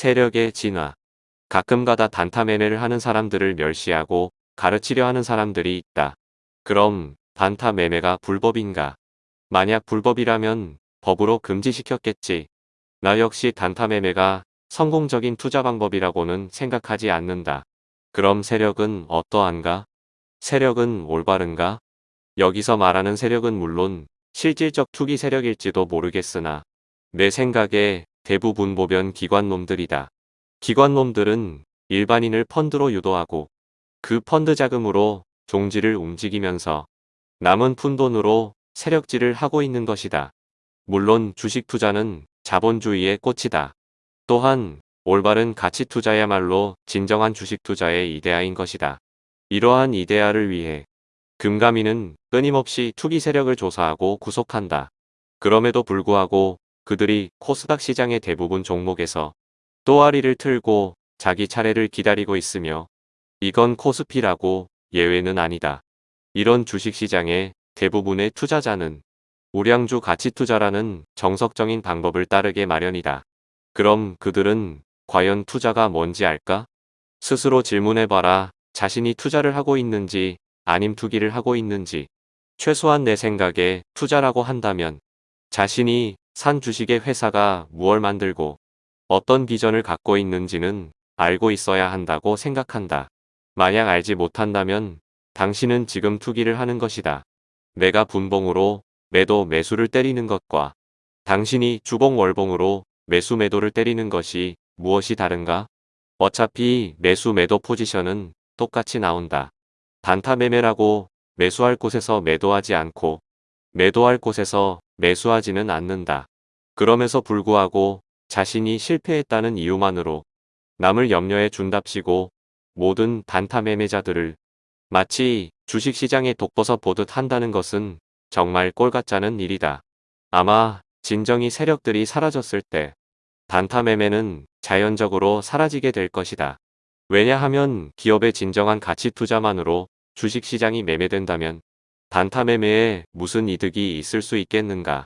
세력의 진화. 가끔가다 단타 매매를 하는 사람들을 멸시하고 가르치려 하는 사람들이 있다. 그럼 단타 매매가 불법인가? 만약 불법이라면 법으로 금지시켰겠지. 나 역시 단타 매매가 성공적인 투자 방법이라고는 생각하지 않는다. 그럼 세력은 어떠한가? 세력은 올바른가? 여기서 말하는 세력은 물론 실질적 투기 세력일지도 모르겠으나 내 생각에 대부분 보변 기관놈들이다. 기관놈들은 일반인을 펀드로 유도하고 그 펀드 자금으로 종지를 움직이면서 남은 푼돈으로 세력질을 하고 있는 것이다. 물론 주식 투자는 자본주의의 꽃이다. 또한 올바른 가치 투자야말로 진정한 주식 투자의 이데아인 것이다. 이러한 이데아를 위해 금감위는 끊임없이 투기 세력을 조사하고 구속한다. 그럼에도 불구하고 그들이 코스닥 시장의 대부분 종목에서 또아리를 틀고 자기 차례를 기다리고 있으며 이건 코스피라고 예외는 아니다. 이런 주식시장의 대부분의 투자자는 우량주 가치투자라는 정석적인 방법을 따르게 마련이다. 그럼 그들은 과연 투자가 뭔지 알까? 스스로 질문해봐라. 자신이 투자를 하고 있는지 아님 투기를 하고 있는지 최소한 내 생각에 투자라고 한다면 자신이 산 주식의 회사가 무얼 만들고 어떤 비전을 갖고 있는지는 알고 있어야 한다고 생각한다. 만약 알지 못한다면 당신은 지금 투기를 하는 것이다. 내가 분봉으로 매도 매수를 때리는 것과 당신이 주봉 월봉으로 매수 매도를 때리는 것이 무엇이 다른가? 어차피 매수 매도 포지션은 똑같이 나온다. 단타 매매라고 매수할 곳에서 매도하지 않고 매도할 곳에서 매수하지는 않는다. 그럼에서 불구하고 자신이 실패했다는 이유만으로 남을 염려해 준답시고 모든 단타 매매자들을 마치 주식시장에 독버섯 보듯 한다는 것은 정말 꼴같자는 일이다. 아마 진정이 세력들이 사라졌을 때 단타 매매는 자연적으로 사라지게 될 것이다. 왜냐하면 기업의 진정한 가치 투자만으로 주식시장이 매매된다면 단타 매매에 무슨 이득이 있을 수 있겠는가.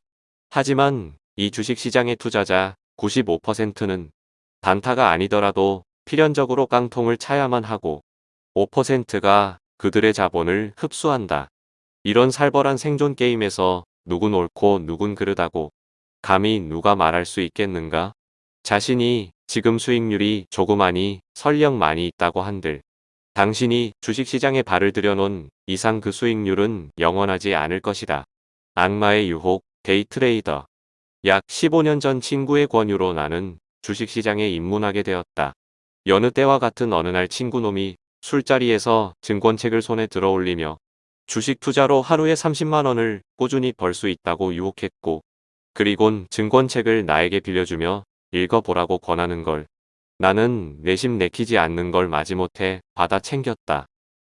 하지만 이 주식시장의 투자자 95%는 단타가 아니더라도 필연적으로 깡통을 차야만 하고 5%가 그들의 자본을 흡수한다. 이런 살벌한 생존 게임에서 누군 옳고 누군 그르다고 감히 누가 말할 수 있겠는가? 자신이 지금 수익률이 조그마니 설령 많이 있다고 한들 당신이 주식시장에 발을 들여놓은 이상 그 수익률은 영원하지 않을 것이다. 악마의 유혹, 데이트레이더 약 15년 전 친구의 권유로 나는 주식시장에 입문하게 되었다. 여느 때와 같은 어느 날 친구놈이 술자리에서 증권책을 손에 들어 올리며 주식 투자로 하루에 30만원을 꾸준히 벌 수 있다고 유혹했고 그리곤 증권책을 나에게 빌려주며 읽어보라고 권하는 걸 나는 내심 내키지 않는 걸 마지못해 받아 챙겼다.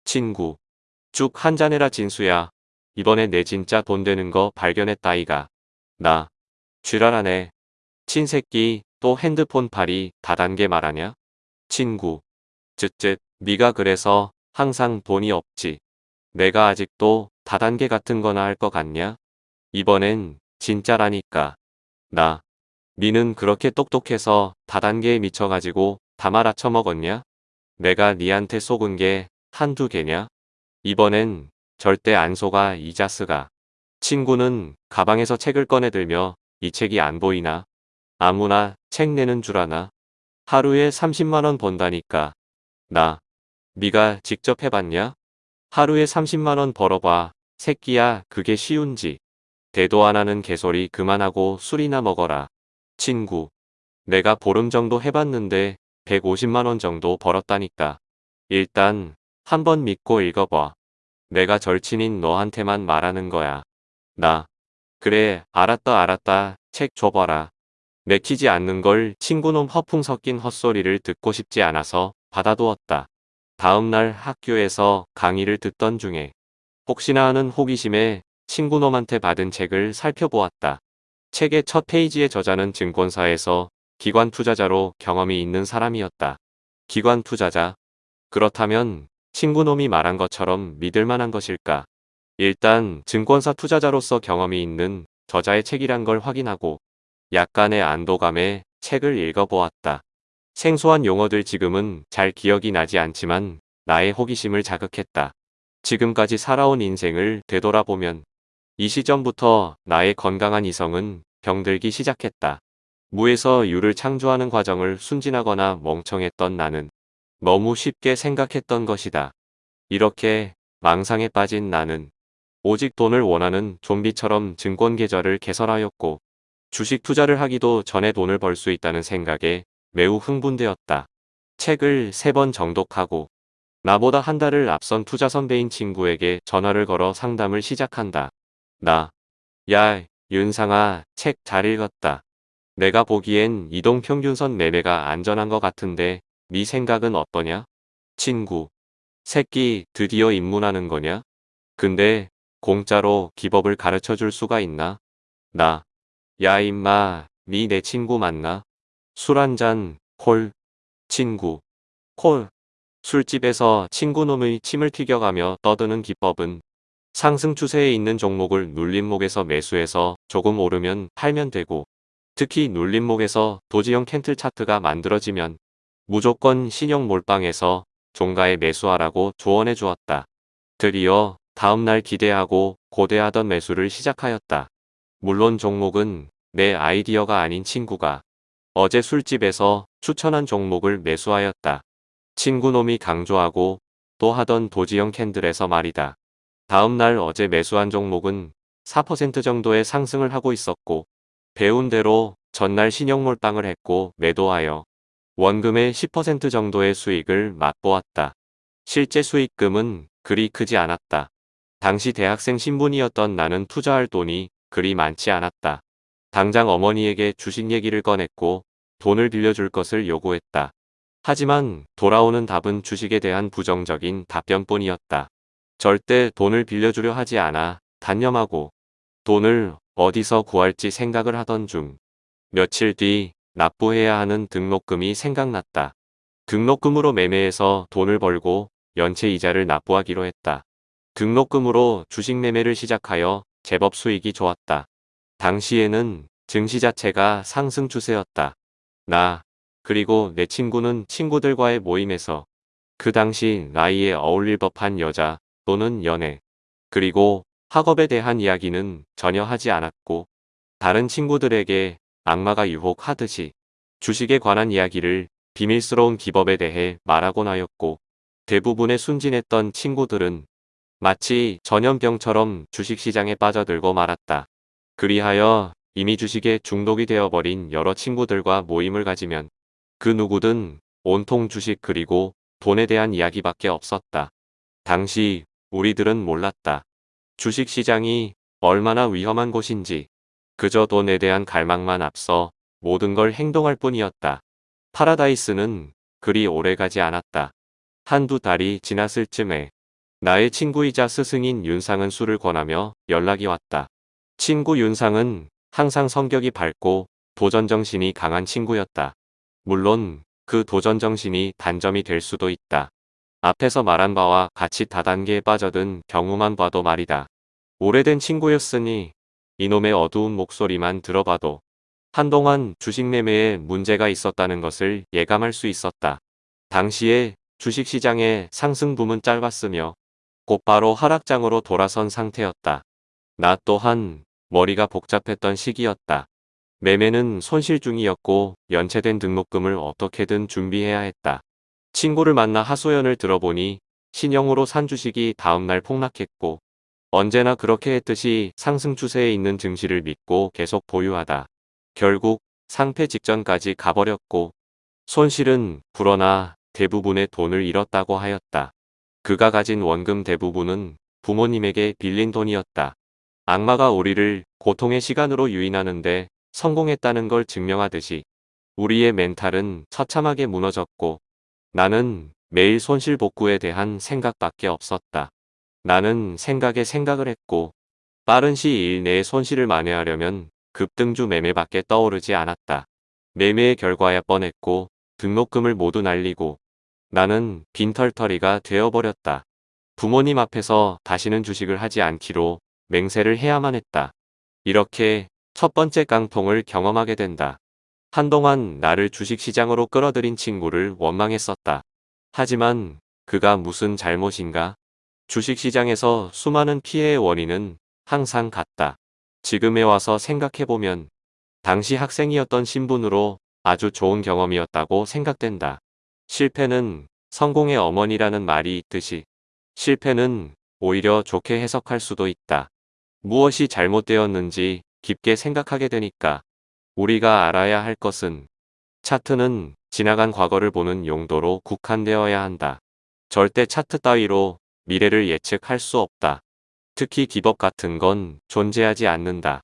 친구 쭉 한잔해라 진수야. 이번에 내 진짜 돈 되는 거 발견했다 이가. 나 쥐랄하네. 친새끼 또 핸드폰 팔이 다단계 말하냐? 친구. 쯧쯧 네가 그래서 항상 돈이 없지. 내가 아직도 다단계 같은 거나 할 것 같냐? 이번엔 진짜라니까. 나. 니는 그렇게 똑똑해서 다단계에 미쳐가지고 다 말아 처먹었냐? 내가 니한테 속은 게 한두 개냐? 이번엔 절대 안 속아 이 자스가. 친구는 가방에서 책을 꺼내들며 이 책이 안 보이나? 아무나 책 내는 줄 아나? 하루에 30만원 번다니까. 나. 네가 직접 해봤냐? 하루에 30만원 벌어봐. 새끼야 그게 쉬운지. 대도 안 하는 개소리 그만하고 술이나 먹어라. 친구. 내가 보름 정도 해봤는데 150만원 정도 벌었다니까. 일단 한번 믿고 읽어봐. 내가 절친인 너한테만 말하는 거야. 나. 그래 알았다 알았다 책 줘봐라. 맥히지 않는 걸 친구놈 허풍 섞인 헛소리를 듣고 싶지 않아서 받아두었다. 다음날 학교에서 강의를 듣던 중에 혹시나 하는 호기심에 친구놈한테 받은 책을 살펴보았다. 책의 첫 페이지의 저자는 증권사에서 기관 투자자로 경험이 있는 사람이었다. 기관 투자자. 그렇다면 친구놈이 말한 것처럼 믿을 만한 것일까? 일단 증권사 투자자로서 경험이 있는 저자의 책이란 걸 확인하고 약간의 안도감에 책을 읽어보았다. 생소한 용어들 지금은 잘 기억이 나지 않지만 나의 호기심을 자극했다. 지금까지 살아온 인생을 되돌아보면 이 시점부터 나의 건강한 이성은 병들기 시작했다. 무에서 유를 창조하는 과정을 순진하거나 멍청했던 나는 너무 쉽게 생각했던 것이다. 이렇게 망상에 빠진 나는 오직 돈을 원하는 좀비처럼 증권 계좌를 개설하였고 주식 투자를 하기도 전에 돈을 벌 수 있다는 생각에 매우 흥분되었다. 책을 세 번 정독하고 나보다 한 달을 앞선 투자 선배인 친구에게 전화를 걸어 상담을 시작한다. 나, 야, 윤상아, 책 잘 읽었다. 내가 보기엔 이동평균선 매매가 안전한 것 같은데 네 생각은 어떠냐? 친구, 새끼 드디어 입문하는 거냐? 근데 공짜로 기법을 가르쳐 줄 수가 있나? 나, 야 임마, 니 내 친구 맞나? 술 한잔, 콜. 친구, 콜. 술집에서 친구놈의 침을 튀겨가며 떠드는 기법은 상승 추세에 있는 종목을 눌림목에서 매수해서 조금 오르면 팔면 되고 특히 눌림목에서 도지형 캔틀 차트가 만들어지면 무조건 신형 몰빵해서 종가에 매수하라고 조언해 주었다. 드디어 다음날 기대하고 고대하던 매수를 시작하였다. 물론 종목은 내 아이디어가 아닌 친구가 어제 술집에서 추천한 종목을 매수하였다. 친구놈이 강조하고 또 하던 도지형 캔들에서 말이다. 다음날 어제 매수한 종목은 4% 정도의 상승을 하고 있었고 배운 대로 전날 신용 몰빵을 했고 매도하여 원금의 10% 정도의 수익을 맛보았다. 실제 수익금은 그리 크지 않았다. 당시 대학생 신분이었던 나는 투자할 돈이 그리 많지 않았다. 당장 어머니에게 주식 얘기를 꺼냈고 돈을 빌려줄 것을 요구했다. 하지만 돌아오는 답은 주식에 대한 부정적인 답변뿐이었다. 절대 돈을 빌려주려 하지 않아 단념하고 돈을 어디서 구할지 생각을 하던 중 며칠 뒤 납부해야 하는 등록금이 생각났다. 등록금으로 매매해서 돈을 벌고 연체 이자를 납부하기로 했다. 등록금으로 주식 매매를 시작하여 제법 수익이 좋았다. 당시에는 증시 자체가 상승 추세였다. 나, 그리고 내 친구는 친구들과의 모임에서 그 당시 나이에 어울릴 법한 여자 또는 연애, 그리고 학업에 대한 이야기는 전혀 하지 않았고 다른 친구들에게 악마가 유혹하듯이 주식에 관한 이야기를 비밀스러운 기법에 대해 말하곤 하였고 대부분의 순진했던 친구들은 마치 전염병처럼 주식시장에 빠져들고 말았다. 그리하여 이미 주식에 중독이 되어버린 여러 친구들과 모임을 가지면 그 누구든 온통 주식 그리고 돈에 대한 이야기밖에 없었다. 당시 우리들은 몰랐다. 주식시장이 얼마나 위험한 곳인지 그저 돈에 대한 갈망만 앞서 모든 걸 행동할 뿐이었다. 파라다이스는 그리 오래가지 않았다. 한두 달이 지났을 쯤에 나의 친구이자 스승인 윤상은 술을 권하며 연락이 왔다. 친구 윤상은 항상 성격이 밝고 도전정신이 강한 친구였다. 물론 그 도전정신이 단점이 될 수도 있다. 앞에서 말한 바와 같이 다단계에 빠져든 경우만 봐도 말이다. 오래된 친구였으니 이놈의 어두운 목소리만 들어봐도 한동안 주식 매매에 문제가 있었다는 것을 예감할 수 있었다. 당시에 주식시장의 상승 붐은 짧았으며 곧바로 하락장으로 돌아선 상태였다. 나 또한 머리가 복잡했던 시기였다. 매매는 손실 중이었고 연체된 등록금을 어떻게든 준비해야 했다. 친구를 만나 하소연을 들어보니 신형으로 산 주식이 다음날 폭락했고 언제나 그렇게 했듯이 상승 추세에 있는 증시를 믿고 계속 보유하다. 결국 상패 직전까지 가버렸고 손실은 불어나 대부분의 돈을 잃었다고 하였다. 그가 가진 원금 대부분은 부모님에게 빌린 돈이었다. 악마가 우리를 고통의 시간으로 유인하는데 성공했다는 걸 증명하듯이 우리의 멘탈은 처참하게 무너졌고 나는 매일 손실 복구에 대한 생각밖에 없었다. 나는 생각에 생각을 했고 빠른 시일 내에 손실을 만회하려면 급등주 매매밖에 떠오르지 않았다. 매매의 결과야 뻔했고 등록금을 모두 날리고 나는 빈털터리가 되어버렸다. 부모님 앞에서 다시는 주식을 하지 않기로 맹세를 해야만 했다. 이렇게 첫 번째 깡통을 경험하게 된다. 한동안 나를 주식시장으로 끌어들인 친구를 원망했었다. 하지만 그가 무슨 잘못인가? 주식시장에서 수많은 피해의 원인은 항상 같다. 지금에 와서 생각해보면 당시 학생이었던 신분으로 아주 좋은 경험이었다고 생각된다. 실패는 성공의 어머니라는 말이 있듯이 실패는 오히려 좋게 해석할 수도 있다. 무엇이 잘못되었는지 깊게 생각하게 되니까 우리가 알아야 할 것은 차트는 지나간 과거를 보는 용도로 국한되어야 한다. 절대 차트 따위로 미래를 예측할 수 없다. 특히 기법 같은 건 존재하지 않는다.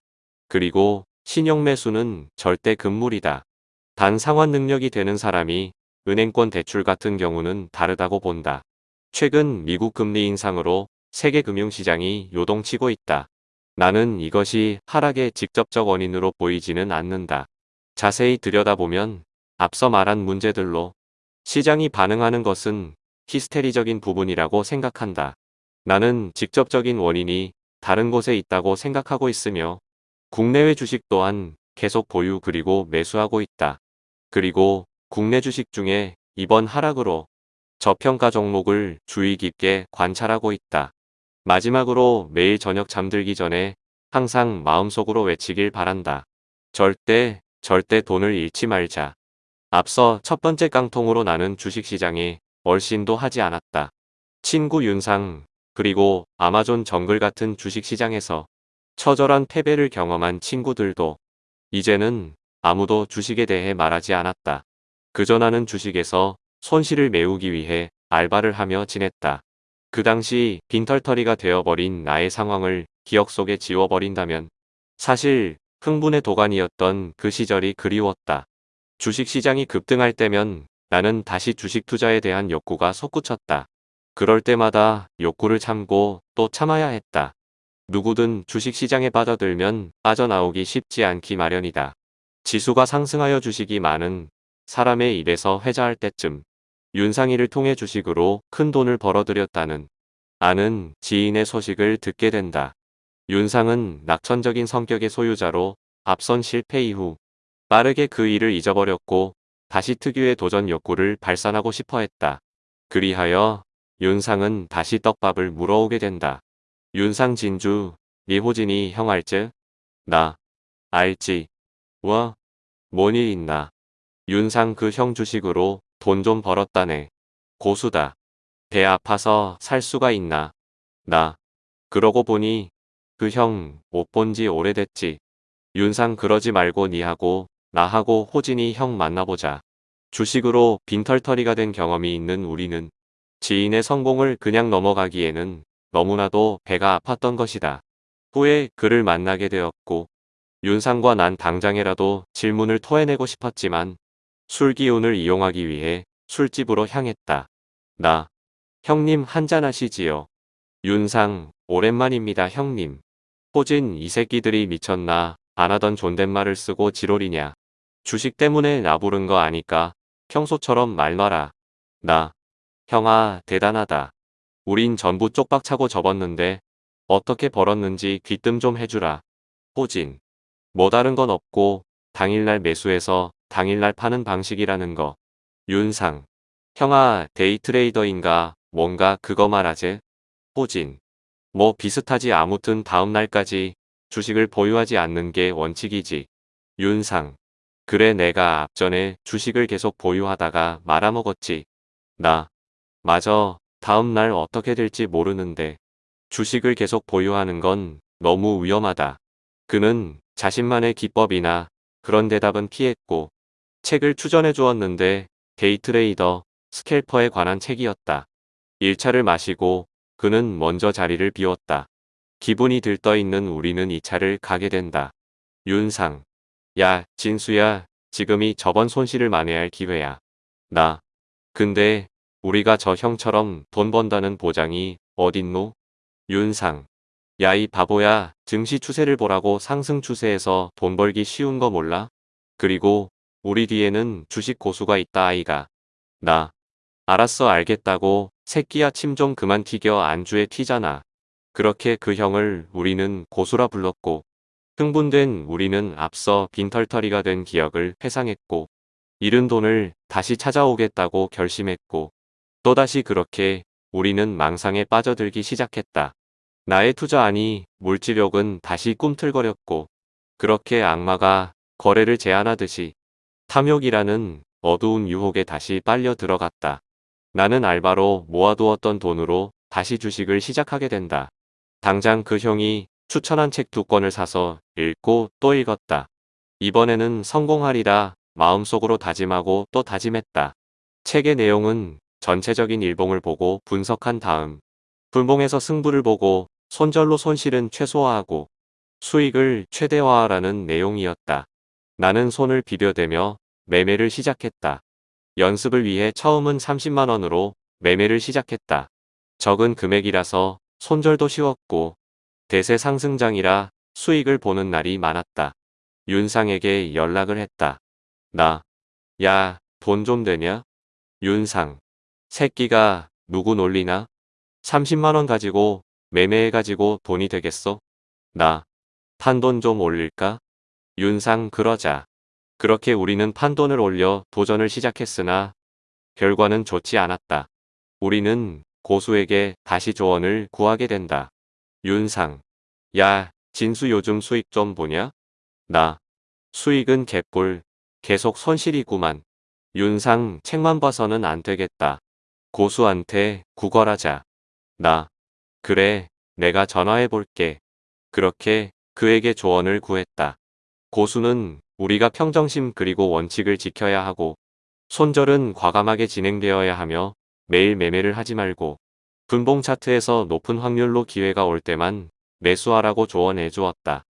그리고 신용 매수는 절대 금물이다. 단 상환 능력이 되는 사람이 은행권 대출 같은 경우는 다르다고 본다. 최근 미국 금리 인상으로 세계 금융시장이 요동치고 있다. 나는 이것이 하락의 직접적 원인으로 보이지는 않는다. 자세히 들여다보면 앞서 말한 문제들로 시장이 반응하는 것은 히스테리적인 부분이라고 생각한다. 나는 직접적인 원인이 다른 곳에 있다고 생각하고 있으며 국내외 주식 또한 계속 보유 그리고 매수하고 있다. 그리고 국내 주식 중에 이번 하락으로 저평가 종목을 주의 깊게 관찰하고 있다. 마지막으로 매일 저녁 잠들기 전에 항상 마음속으로 외치길 바란다. 절대, 절대 돈을 잃지 말자. 앞서 첫 번째 깡통으로 나는 주식시장에 얼씬도 하지 않았다. 친구 윤상, 그리고 아마존 정글 같은 주식시장에서 처절한 패배를 경험한 친구들도 이제는 아무도 주식에 대해 말하지 않았다. 그저 나는 주식에서 손실을 메우기 위해 알바를 하며 지냈다. 그 당시 빈털터리가 되어버린 나의 상황을 기억 속에 지워버린다면 사실 흥분의 도가니였던 그 시절이 그리웠다. 주식시장이 급등할 때면 나는 다시 주식 투자에 대한 욕구가 솟구쳤다. 그럴 때마다 욕구를 참고 또 참아야 했다. 누구든 주식시장에 빠져들면 빠져나오기 쉽지 않기 마련이다. 지수가 상승하여 주식이 많은 사람의 입에서 회자할 때쯤 윤상이를 통해 주식으로 큰 돈을 벌어들였다는 아는 지인의 소식을 듣게 된다. 윤상은 낙천적인 성격의 소유자로 앞선 실패 이후 빠르게 그 일을 잊어버렸고 다시 특유의 도전 욕구를 발산하고 싶어 했다. 그리하여 윤상은 다시 떡밥을 물어오게 된다. 윤상 진주, 미호진이 형 알지? 나, 알지. 와, 뭔 일 있나. 윤상 그 형 주식으로 돈 좀 벌었다네. 고수다. 배 아파서 살 수가 있나. 나. 그러고 보니 그 형 못 본 지 오래됐지. 윤상 그러지 말고 니하고 나하고 호진이 형 만나보자. 주식으로 빈털터리가 된 경험이 있는 우리는 지인의 성공을 그냥 넘어가기에는 너무나도 배가 아팠던 것이다. 후에 그를 만나게 되었고 윤상과 난 당장이라도 질문을 토해내고 싶었지만 술 기운을 이용하기 위해 술집으로 향했다. 나, 형님 한잔 하시지요. 윤상, 오랜만입니다 형님. 호진 이 새끼들이 미쳤나 안 하던 존댓말을 쓰고 지롤이냐. 주식 때문에 나 부른 거 아니까 평소처럼 말 놔라. 나, 형아 대단하다. 우린 전부 쪽박차고 접었는데 어떻게 벌었는지 귀뜸 좀 해주라. 호진. 뭐 다른 건 없고 당일날 매수해서 당일날 파는 방식이라는 거. 윤상. 형아 데이트레이더인가 뭔가 그거 말하지? 호진. 뭐 비슷하지 아무튼 다음날까지 주식을 보유하지 않는 게 원칙이지. 윤상. 그래 내가 앞전에 주식을 계속 보유하다가 말아먹었지. 나. 맞아. 다음날 어떻게 될지 모르는데 주식을 계속 보유하는 건 너무 위험하다. 그는 자신만의 기법이나 그런 대답은 피했고 책을 추천해 주었는데 데이트레이더, 스캘퍼에 관한 책이었다. 1차를 마시고 그는 먼저 자리를 비웠다. 기분이 들떠 있는 우리는 2차를 가게 된다. 윤상. 야, 진수야, 지금이 저번 손실을 만회할 기회야. 나. 근데 우리가 저 형처럼 돈 번다는 보장이 어딨노? 윤상. 야 이 바보야 증시 추세를 보라고 상승 추세에서 돈 벌기 쉬운 거 몰라? 그리고 우리 뒤에는 주식 고수가 있다 아이가. 나. 알았어 알겠다고 새끼야 침 좀 그만 튀겨 안주에 튀잖아. 그렇게 그 형을 우리는 고수라 불렀고 흥분된 우리는 앞서 빈털터리가 된 기억을 회상했고 잃은 돈을 다시 찾아오겠다고 결심했고 또다시 그렇게 우리는 망상에 빠져들기 시작했다. 나의 투자 아니 물지력은 다시 꿈틀거렸고 그렇게 악마가 거래를 제안하듯이 탐욕이라는 어두운 유혹에 다시 빨려 들어갔다. 나는 알바로 모아두었던 돈으로 다시 주식을 시작하게 된다. 당장 그 형이 추천한 책 두 권을 사서 읽고 또 읽었다. 이번에는 성공하리라 마음속으로 다짐하고 또 다짐했다. 책의 내용은 전체적인 일봉을 보고 분석한 다음 분봉에서 승부를 보고 손절로 손실은 최소화하고 수익을 최대화하라는 내용이었다. 나는 손을 비벼대며 매매를 시작했다. 연습을 위해 처음은 30만원으로 매매를 시작했다. 적은 금액이라서 손절도 쉬웠고 대세 상승장이라 수익을 보는 날이 많았다. 윤상에게 연락을 했다. 나, 야, 돈 좀 되냐? 윤상, 새끼가 누구 놀리나? 30만원 가지고 매매해가지고 돈이 되겠어? 나, 판돈 좀 올릴까? 윤상 그러자. 그렇게 우리는 판돈을 올려 도전을 시작했으나 결과는 좋지 않았다. 우리는 고수에게 다시 조언을 구하게 된다. 윤상. 야, 진수 요즘 수익 좀 보냐? 나. 수익은 개뿔. 계속 손실이구만. 윤상 책만 봐서는 안 되겠다. 고수한테 구걸하자. 나. 그래, 내가 전화해 볼게. 그렇게 그에게 조언을 구했다. 고수는 우리가 평정심 그리고 원칙을 지켜야 하고 손절은 과감하게 진행되어야 하며 매일 매매를 하지 말고 분봉 차트에서 높은 확률로 기회가 올 때만 매수하라고 조언해 주었다.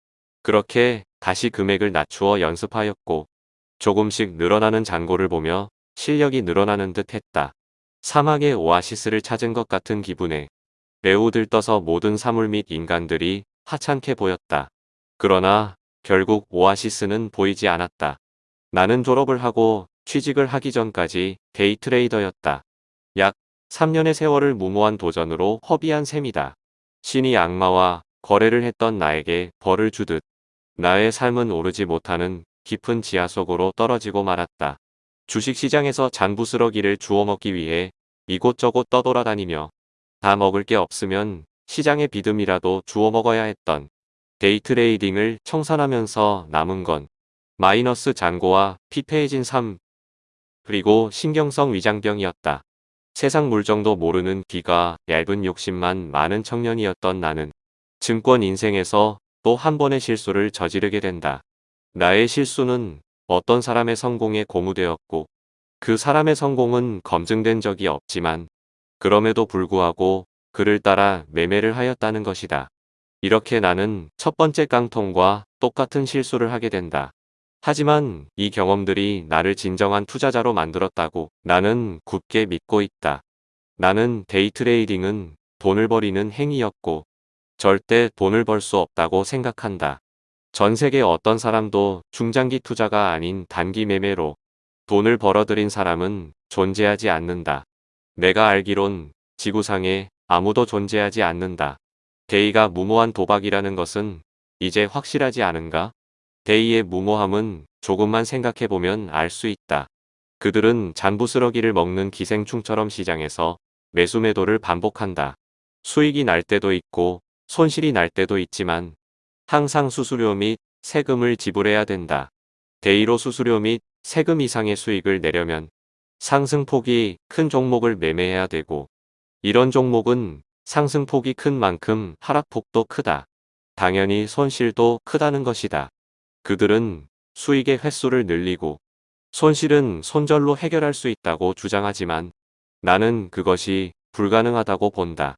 그렇게 다시 금액을 낮추어 연습하였고 조금씩 늘어나는 잔고를 보며 실력이 늘어나는 듯 했다. 사막의 오아시스를 찾은 것 같은 기분에 매우 들떠서 모든 사물 및 인간들이 하찮게 보였다. 그러나 결국 오아시스는 보이지 않았다. 나는 졸업을 하고 취직을 하기 전까지 데이트레이더였다. 약 3년의 세월을 무모한 도전으로 허비한 셈이다. 신이 악마와 거래를 했던 나에게 벌을 주듯 나의 삶은 오르지 못하는 깊은 지하 속으로 떨어지고 말았다. 주식시장에서 잔부스러기를 주워 먹기 위해 이곳저곳 떠돌아다니며 다 먹을 게 없으면 시장의 비듬이라도 주워 먹어야 했던 데이트레이딩을 청산하면서 남은 건 마이너스 잔고와 피폐해진 삶 그리고 신경성 위장병이었다. 세상 물정도 모르는 귀가 얇은 욕심만 많은 청년이었던 나는 증권 인생에서 또 한 번의 실수를 저지르게 된다. 나의 실수는 어떤 사람의 성공에 고무되었고 그 사람의 성공은 검증된 적이 없지만 그럼에도 불구하고 그를 따라 매매를 하였다는 것이다. 이렇게 나는 첫 번째 깡통과 똑같은 실수를 하게 된다. 하지만 이 경험들이 나를 진정한 투자자로 만들었다고 나는 굳게 믿고 있다. 나는 데이트레이딩은 돈을 버리는 행위였고 절대 돈을 벌 수 없다고 생각한다. 전 세계 어떤 사람도 중장기 투자가 아닌 단기 매매로 돈을 벌어들인 사람은 존재하지 않는다. 내가 알기론 지구상에 아무도 존재하지 않는다. 데이가 무모한 도박이라는 것은 이제 확실하지 않은가? 데이의 무모함은 조금만 생각해보면 알 수 있다. 그들은 잔부스러기를 먹는 기생충처럼 시장에서 매수 매도를 반복한다. 수익이 날 때도 있고 손실이 날 때도 있지만 항상 수수료 및 세금을 지불해야 된다. 데이로 수수료 및 세금 이상의 수익을 내려면 상승폭이 큰 종목을 매매해야 되고 이런 종목은 상승폭이 큰 만큼 하락폭도 크다. 당연히 손실도 크다는 것이다. 그들은 수익의 횟수를 늘리고 손실은 손절로 해결할 수 있다고 주장하지만 나는 그것이 불가능하다고 본다.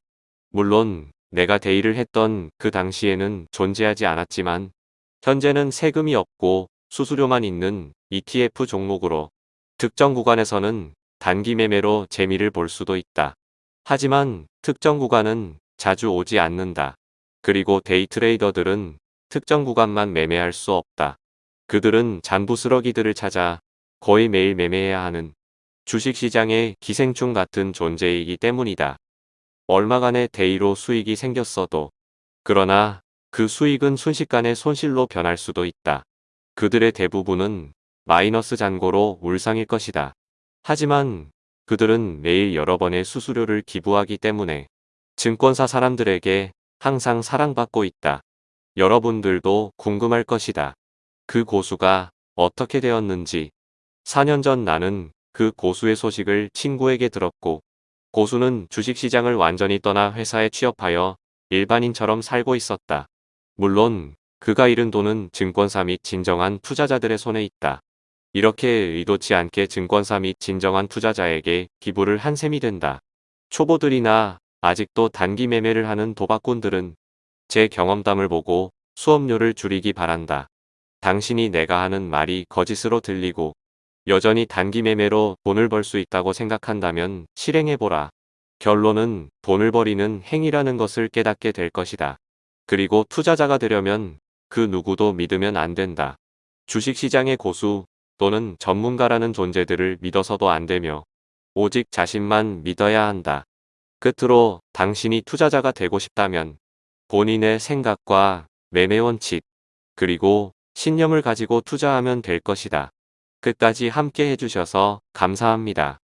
물론 내가 대의를 했던 그 당시에는 존재하지 않았지만 현재는 세금이 없고 수수료만 있는 ETF 종목으로 특정 구간에서는 단기 매매로 재미를 볼 수도 있다. 하지만 특정 구간은 자주 오지 않는다. 그리고 데이트레이더들은 특정 구간만 매매할 수 없다. 그들은 잔부스러기들을 찾아 거의 매일 매매해야 하는 주식시장의 기생충 같은 존재이기 때문이다. 얼마간의 데이로 수익이 생겼어도 그러나 그 수익은 순식간에 손실로 변할 수도 있다. 그들의 대부분은 마이너스 잔고로 울상일 것이다. 하지만 그들은 매일 여러 번의 수수료를 기부하기 때문에 증권사 사람들에게 항상 사랑받고 있다. 여러분들도 궁금할 것이다. 그 고수가 어떻게 되었는지. 4년 전 나는 그 고수의 소식을 친구에게 들었고 고수는 주식시장을 완전히 떠나 회사에 취업하여 일반인처럼 살고 있었다. 물론 그가 잃은 돈은 증권사 및 진정한 투자자들의 손에 있다. 이렇게 의도치 않게 증권사 및 진정한 투자자에게 기부를 한 셈이 된다. 초보들이나 아직도 단기 매매를 하는 도박꾼들은 제 경험담을 보고 수업료를 줄이기 바란다. 당신이 내가 하는 말이 거짓으로 들리고 여전히 단기 매매로 돈을 벌 수 있다고 생각한다면 실행해보라. 결론은 돈을 버리는 행위라는 것을 깨닫게 될 것이다. 그리고 투자자가 되려면 그 누구도 믿으면 안 된다. 주식시장의 고수 또는 전문가라는 존재들을 믿어서도 안 되며 오직 자신만 믿어야 한다. 끝으로 당신이 투자자가 되고 싶다면 본인의 생각과 매매 원칙 그리고 신념을 가지고 투자하면 될 것이다. 끝까지 함께 해주셔서 감사합니다.